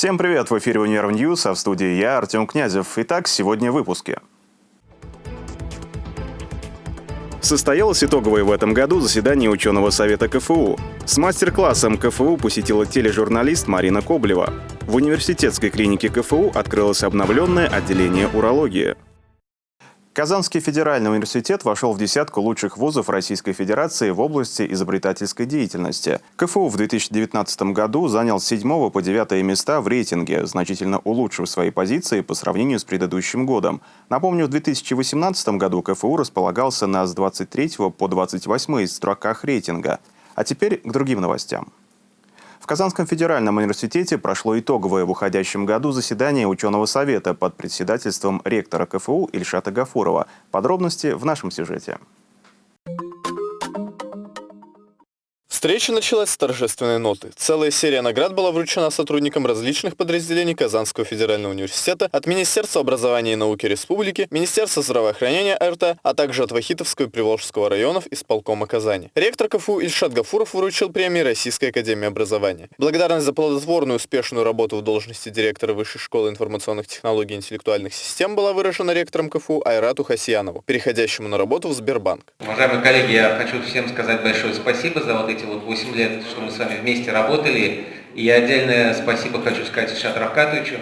Всем привет! В эфире «Универ News», а в студии я, Артем Князев. Итак, сегодня в выпуске. Состоялось итоговое в этом году заседание ученого совета КФУ. С мастер-классом КФУ посетила тележурналист Марина Коблева. В университетской клинике КФУ открылось обновленное отделение урологии. Казанский федеральный университет вошел в десятку лучших вузов Российской Федерации в области изобретательской деятельности. КФУ в 2019 году занял с 7 по 9 места в рейтинге, значительно улучшив свои позиции по сравнению с предыдущим годом. Напомню, в 2018 году КФУ располагался на с 23 по 28 строках рейтинга. А теперь к другим новостям. Казанском федеральном университете прошло итоговое в уходящем году заседание ученого совета под председательством ректора КФУ Ильшата Гафурова. Подробности в нашем сюжете. Встреча началась с торжественной ноты. Целая серия наград была вручена сотрудникам различных подразделений Казанского федерального университета от Министерства образования и науки Республики, Министерства здравоохранения РТ, а также от Вахитовского и Приволжского районов исполкома Казани. Ректор КФУ Ильшат Гафуров вручил премии Российской академии образования. Благодарность за плодотворную успешную работу в должности директора Высшей школы информационных технологий и интеллектуальных систем была выражена ректором КФУ Айрату Хасиянову, переходящему на работу в Сбербанк. Уважаемые коллеги, я хочу всем сказать большое спасибо за вот эти вот 8 лет, что мы с вами вместе работали. И я отдельное спасибо хочу сказать Ишату Равкатовичу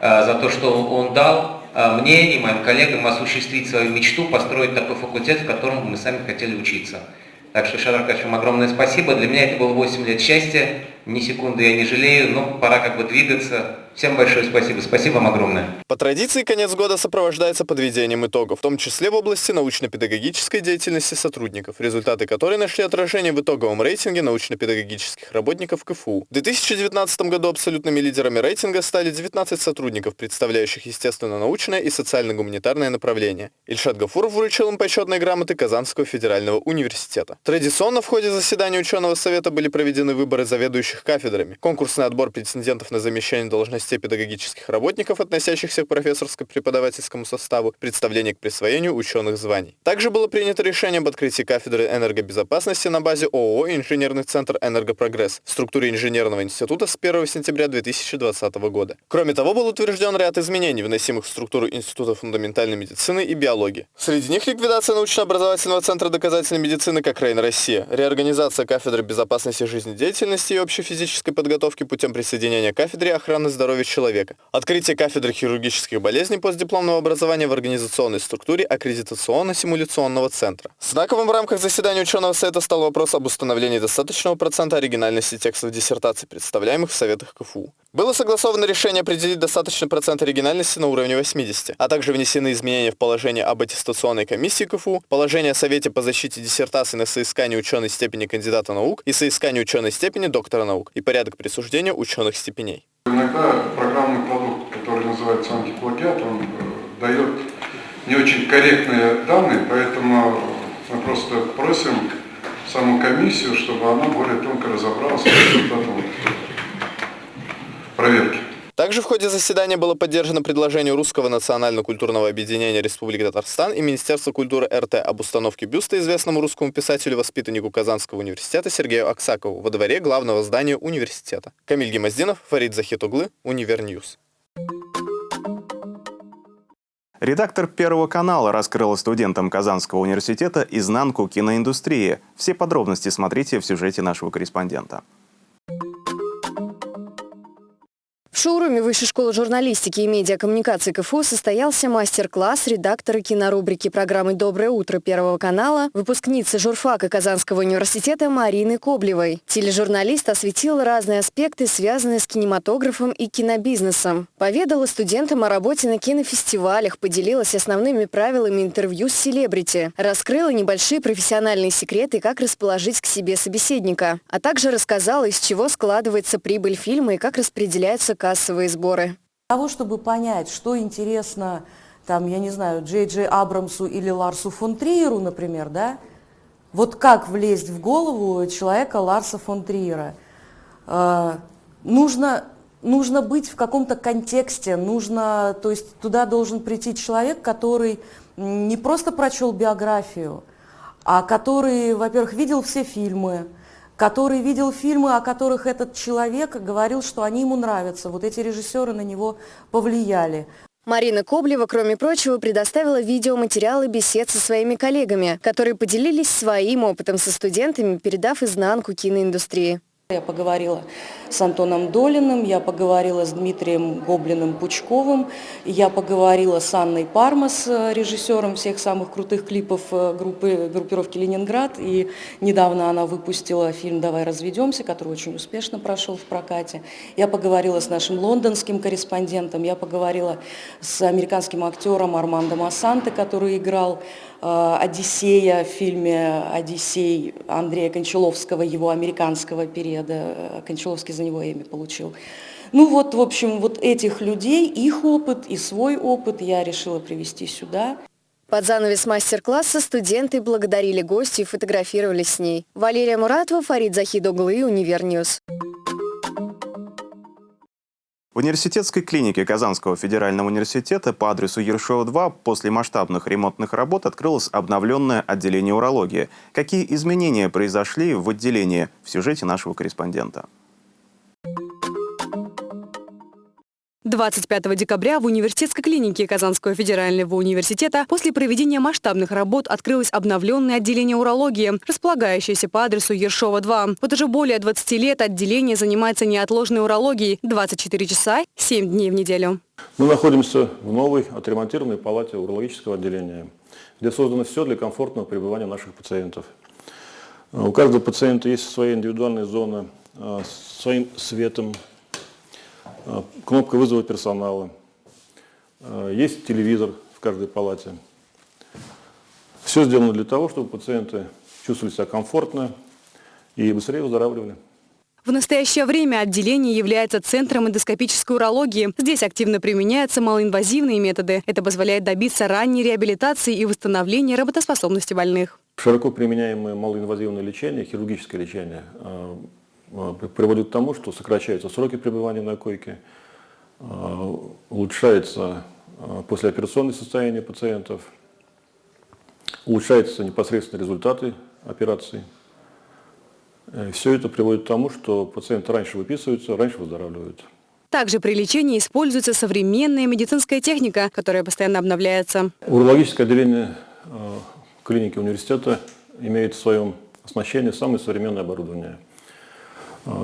э, за то, что он дал э, мне и моим коллегам осуществить свою мечту, построить такой факультет, в котором мы сами хотели учиться. Так что, Ишат Равкатович, вам огромное спасибо. Для меня это было 8 лет счастья. Ни секунды я не жалею, но пора как бы двигаться. Всем большое спасибо. Спасибо вам огромное. По традиции, конец года сопровождается подведением итогов, в том числе в области научно-педагогической деятельности сотрудников, результаты которой нашли отражение в итоговом рейтинге научно-педагогических работников КФУ. В 2019 году абсолютными лидерами рейтинга стали 19 сотрудников, представляющих естественно-научное и социально-гуманитарное направление. Ильшат Гафуров вручил им почетные грамоты Казанского федерального университета. Традиционно в ходе заседания ученого совета были проведены выборы заведующих кафедрами, конкурсный отбор претендентов на замещение должности должностей педагогических работников, относящихся к профессорско-преподавательскому составу, представление к присвоению ученых званий. Также было принято решение об открытии кафедры энергобезопасности на базе ООО «Инженерный центр «Энергопрогресс» в структуре инженерного института с 1 сентября 2020 года. Кроме того, был утвержден ряд изменений, вносимых в структуру Института фундаментальной медицины и биологии. Среди них ликвидация научно-образовательного центра доказательной медицины как Рейн Россия, реорганизация кафедры безопасности жизнедеятельности и общей физической подготовки путем присоединения кафедре охраны здоровья здоровья человека. Открытие кафедры хирургических болезней постдипломного образования в организационной структуре аккредитационно-симуляционного центра. Знаковым в рамках заседания ученого совета стал вопрос об установлении достаточного процента оригинальности текстов диссертаций, представляемых в советах КФУ. Было согласовано решение определить достаточный процент оригинальности на уровне 80, а также внесены изменения в положение об аттестационной комиссии КФУ, положение о Совете по защите диссертаций на соискание ученой степени кандидата наук и соискание ученой степени доктора наук и порядок присуждения ученых степеней. Иногда программный продукт, который называется антиплагиат, он э, дает не очень корректные данные, поэтому мы просто просим саму комиссию, чтобы она более тонко разобралась в результатах проверки. Также в ходе заседания было поддержано предложение Русского национально-культурного объединения Республики Татарстан и Министерства культуры РТ об установке бюста известному русскому писателю-воспитаннику Казанского университета Сергею Аксакову во дворе главного здания университета. Камиль Гимаздинов, Фарид Захитоглы, Универ News. Редактор Первого канала раскрыла студентам Казанского университета изнанку киноиндустрии. Все подробности смотрите в сюжете нашего корреспондента. В шоуруме Высшей школы журналистики и медиакоммуникации КФУ состоялся мастер-класс редактора кинорубрики программы «Доброе утро» Первого канала, выпускницы журфака Казанского университета Марины Коблевой. Тележурналист осветил разные аспекты, связанные с кинематографом и кинобизнесом. Поведала студентам о работе на кинофестивалях, поделилась основными правилами интервью с селебрити, раскрыла небольшие профессиональные секреты, как расположить к себе собеседника, а также рассказала, из чего складывается прибыль фильма и как распределяются кадры кассовые сборы. Для того, чтобы понять, что интересно, там, я не знаю, Джей Джей Абрамсу или Ларсу фон Триеру, например, да, вот как влезть в голову человека Ларса фон Триера? Э, нужно, нужно быть в каком-то контексте, нужно, то есть туда должен прийти человек, который не просто прочел биографию, а который, во-первых, видел все фильмы, который видел фильмы, о которых этот человек говорил, что они ему нравятся. Вот эти режиссеры на него повлияли. Марина Коблева, кроме прочего, предоставила видеоматериалы бесед со своими коллегами, которые поделились своим опытом со студентами, передав изнанку киноиндустрии. Я поговорила с Антоном Долиным, я поговорила с Дмитрием Гоблиным-Пучковым, я поговорила с Анной Пармас, режиссером всех самых крутых клипов э, группы, группировки «Ленинград». И недавно она выпустила фильм «Давай разведемся», который очень успешно прошел в прокате. Я поговорила с нашим лондонским корреспондентом, я поговорила с американским актером Армандо Массанте, который играл Э, «Одиссея» в фильме «Одиссей» Андрея Кончаловского, его американского периода. Э, Кончаловский за него Эми получил. Ну вот, в общем, вот этих людей, их опыт и свой опыт я решила привести сюда. Под занавес мастер-класса студенты благодарили гостью и фотографировались с ней. Валерия Муратова, Фарид Захитоглы, Универ News. В университетской клинике Казанского федерального университета по адресу Ершова 2 после масштабных ремонтных работ открылось обновленное отделение урологии. Какие изменения произошли в отделении в сюжете нашего корреспондента? 25 декабря в университетской клинике Казанского федерального университета после проведения масштабных работ открылось обновленное отделение урологии, располагающееся по адресу Ершова 2. Вот уже более 20 лет отделение занимается неотложной урологией 24 часа 7 дней в неделю. Мы находимся в новой отремонтированной палате урологического отделения, где создано все для комфортного пребывания наших пациентов. У каждого пациента есть своя индивидуальная зона а, своим светом, кнопка вызова персонала, а, есть телевизор в каждой палате. Все сделано для того, чтобы пациенты чувствовали себя комфортно и быстрее выздоравливали. В настоящее время отделение является центром эндоскопической урологии. Здесь активно применяются малоинвазивные методы. Это позволяет добиться ранней реабилитации и восстановления работоспособности больных. Широко применяемое малоинвазивное лечение, хирургическое лечение а, приводит к тому, что сокращаются сроки пребывания на койке, а, улучшается а, послеоперационное состояние пациентов, улучшаются непосредственно результаты операции. Э, Все это приводит к тому, что пациенты раньше выписываются, раньше выздоравливают. Также при лечении используется современная медицинская техника, которая постоянно обновляется. Урологическое отделение клиники университета имеет в своем оснащении самое современное оборудование –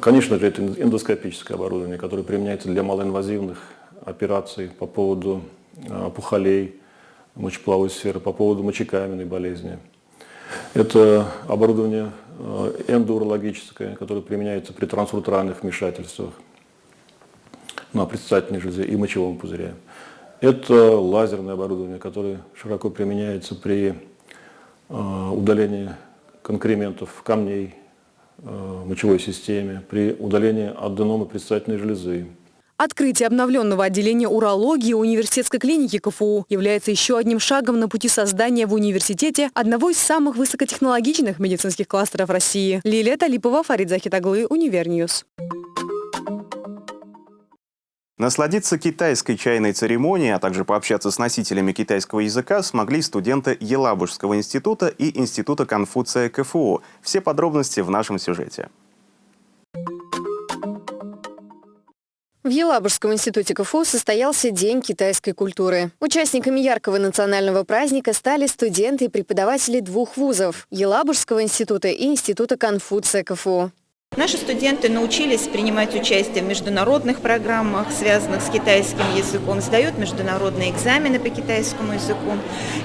конечно же, это эндоскопическое оборудование, которое применяется для малоинвазивных операций по поводу а, опухолей мочеполовой сферы, по поводу мочекаменной болезни. Это оборудование а, эндоурологическое, которое применяется при трансуретральных вмешательствах на предстательной железе и мочевом пузыре. Это лазерное оборудование, которое широко применяется при удалении конкрементов, камней, мочевой системе, при удалении аденома предстательной железы. Открытие обновленного отделения урологии университетской клиники КФУ является еще одним шагом на пути создания в университете одного из самых высокотехнологичных медицинских кластеров России. Лилия Талипова, Фарид Захитоглы, Универ News. Насладиться китайской чайной церемонией, а также пообщаться с носителями китайского языка смогли студенты Елабужского института и Института Конфуция КФУ. Все подробности в нашем сюжете. В Елабужском институте КФУ состоялся День китайской культуры. Участниками яркого национального праздника стали студенты и преподаватели двух вузов – Елабужского института и Института Конфуция КФУ. Наши студенты научились принимать участие в международных программах, связанных с китайским языком, сдают международные экзамены по китайскому языку.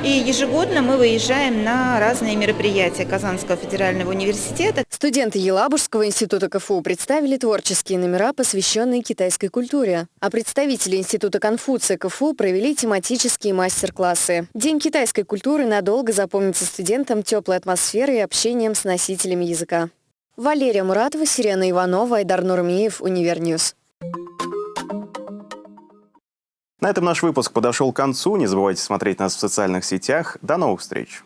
И ежегодно мы выезжаем на разные мероприятия Казанского федерального университета. Студенты Елабужского института КФУ представили творческие номера, посвященные китайской культуре. А представители Института Конфуция КФУ провели тематические мастер-классы. День китайской культуры надолго запомнится студентам теплой атмосферой и общением с носителями языка. Валерия Муратова, Сирена Иванова, Айдар Нурмиев, Универ News. На этом наш выпуск подошел к концу. Не забывайте смотреть нас в социальных сетях. До новых встреч!